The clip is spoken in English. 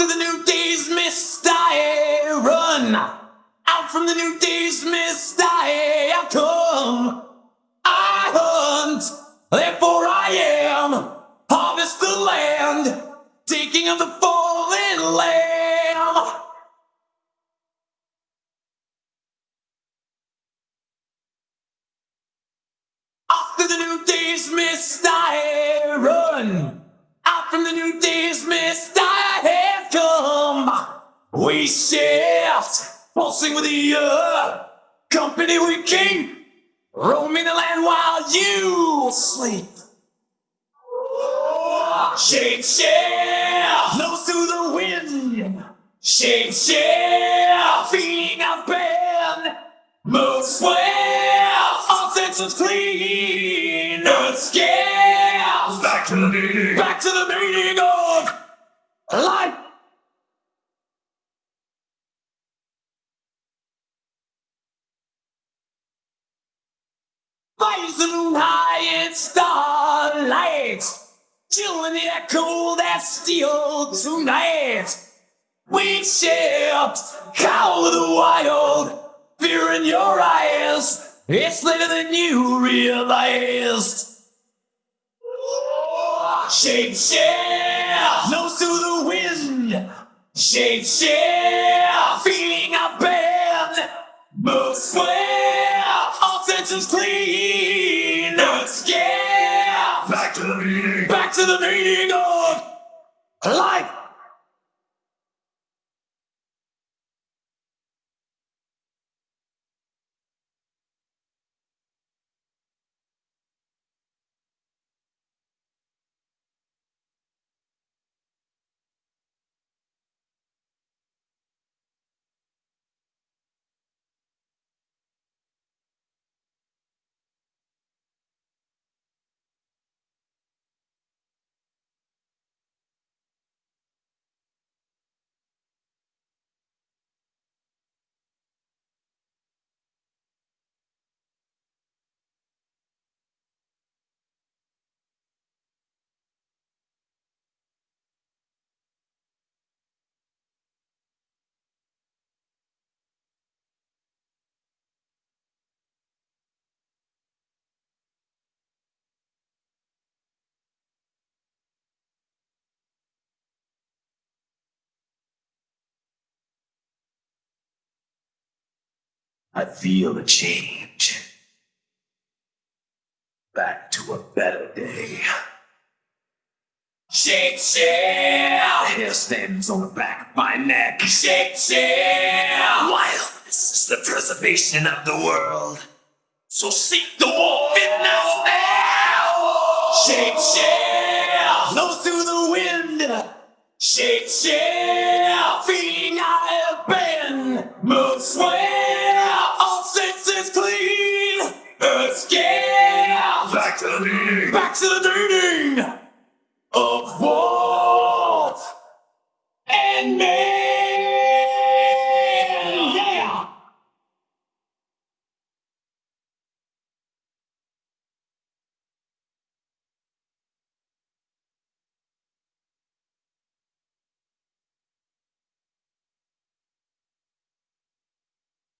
After the new day's mist, I run. Out from the new day's mist, I have come. I hunt, therefore I am. Harvest the land, taking of the fallen lamb. After the new day's mist, I run. Out from the new day's I have come. We shift, pulsing with the earth. Company we keep, roaming the land while you sleep. Shape shift, nose to the wind. Shape shift, feeding our band. Move swift, all senses clean. Earth scales, back to the meaning. Back to the meaning of life. Rising high in starlight, chilling in the echo that's still tonight. We cow of the wild, fear in your eyes. It's later than you realized. Shape shift, nose to the wind. Shape shift, feeding our band. Move swift, all senses clean. Back to the meaning of life. I feel a change. Back to a better day. Shake, shake. Hair stands on the back of my neck. Shake, shake. Wildness is the preservation of the world. So seek the wolf in us now. Shake, shake. Nose to the wind. Shake, shake. Feeding I have been. Move swell. back to the dating!